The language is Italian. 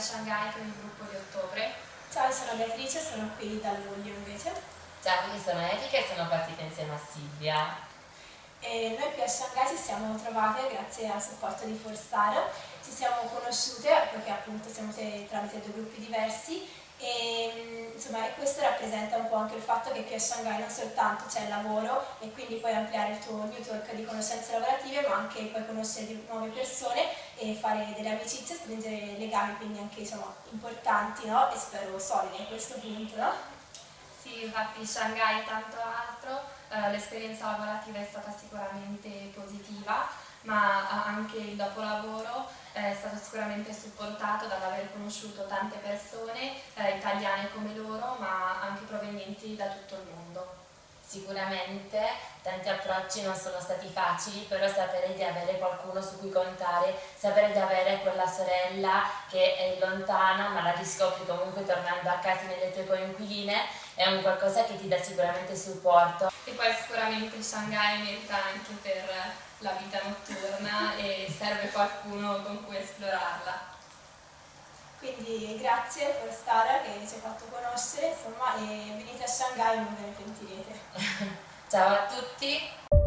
a Shanghai con il gruppo di ottobre. Ciao, sono Beatrice, sono qui da luglio invece. Ciao, io sono Erika e sono partita insieme a Silvia. E noi qui a Shanghai ci siamo trovate grazie al supporto di Forstar. Ci siamo conosciute perché appunto siamo tramite due gruppi diversi e, insomma, e questo rappresenta un po' anche il fatto che qui a Shanghai non soltanto c'è il lavoro e quindi puoi ampliare il tuo network di conoscenze lavorative ma anche puoi conoscere nuove persone e fare delle amicizie, stringere legami quindi anche diciamo, importanti no? e spero solidi a questo punto. No? Sì, infatti Shanghai e tanto altro, eh, l'esperienza lavorativa è stata sicuramente positiva ma anche il dopolavoro è stato sicuramente supportato dall'aver conosciuto tante persone, eh, italiane come loro, ma anche provenienti da tutto il mondo. Sicuramente tanti approcci non sono stati facili, però sapere di avere qualcuno su cui contare, sapere di avere quella sorella che è lontana ma la riscopri comunque tornando a casa nelle tue coinquiline è un qualcosa che ti dà sicuramente supporto. E poi sicuramente Shanghai merita anche per la vita notturna e serve qualcuno con cui esplorarla. Quindi grazie per stare ha fatto conoscere insomma, e venite a Shanghai e non ve ne pentirete. Ciao a tutti!